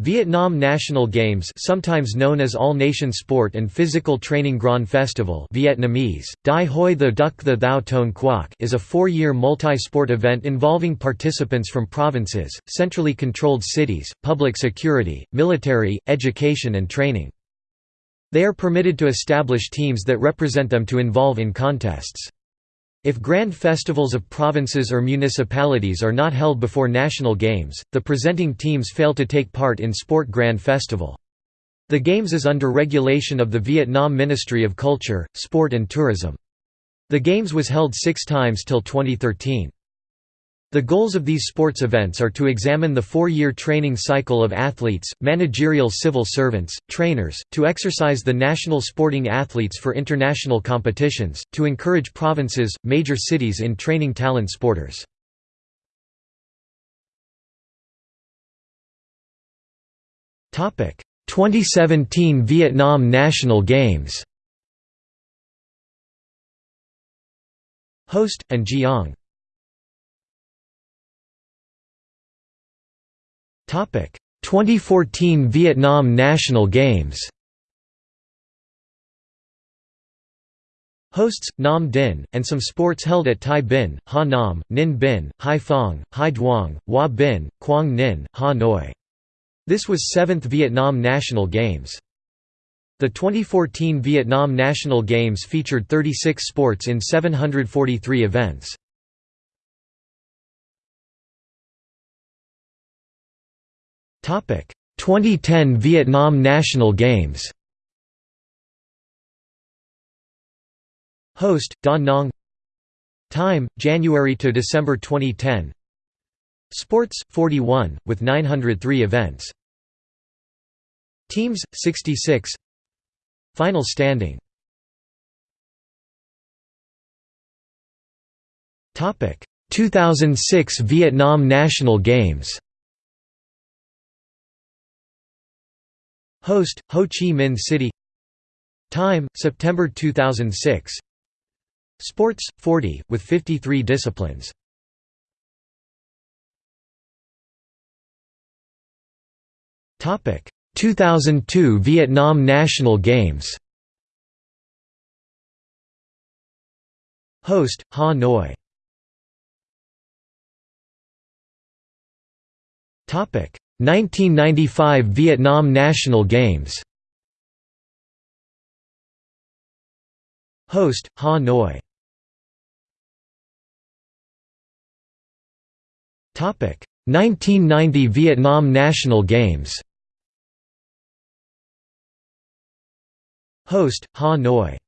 Vietnam National Games sometimes known as All-Nation Sport and Physical Training Grand Festival Vietnamese, Dai Hoi the Duc the Thao Toan Quoc is a four-year multi-sport event involving participants from provinces, centrally controlled cities, public security, military, education and training. They are permitted to establish teams that represent them to involve in contests. If grand festivals of provinces or municipalities are not held before national games, the presenting teams fail to take part in Sport Grand Festival. The Games is under regulation of the Vietnam Ministry of Culture, Sport and Tourism. The Games was held six times till 2013. The goals of these sports events are to examine the four-year training cycle of athletes, managerial civil servants, trainers, to exercise the national sporting athletes for international competitions, to encourage provinces, major cities in training talent sporters. Topic: 2017 Vietnam National Games. Host An Giang. 2014 Vietnam National Games. Hosts, Nam Dinh, and some sports held at Thai Binh, Ha Nam, Ninh Binh, Hai Phong, Hai Duong, Hoa Binh, Quang Ninh, Ha Noi. This was 7th Vietnam National Games. The 2014 Vietnam National Games featured 36 sports in 743 events. 2010 Vietnam National Games Host, Da Nang Time, January to December 2010 Sports, 41, with 903 events. Teams, 66 Final standing. Topic. 2006 Vietnam National Games Host, Ho Chi Minh City. Time, September 2006 Sports, 40, with 53 disciplines. Topic. 2002 Vietnam National Games. Host, Ha Noi Topic 1995 Vietnam National Games. Host, Ha Noi. 1990 Vietnam National Games. Host, Ha Noi.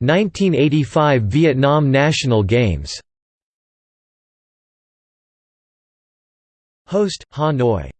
1985 Vietnam National Games Host, Ha Noi